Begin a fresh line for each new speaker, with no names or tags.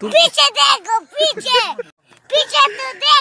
Picie tego, picie! Picie do tego!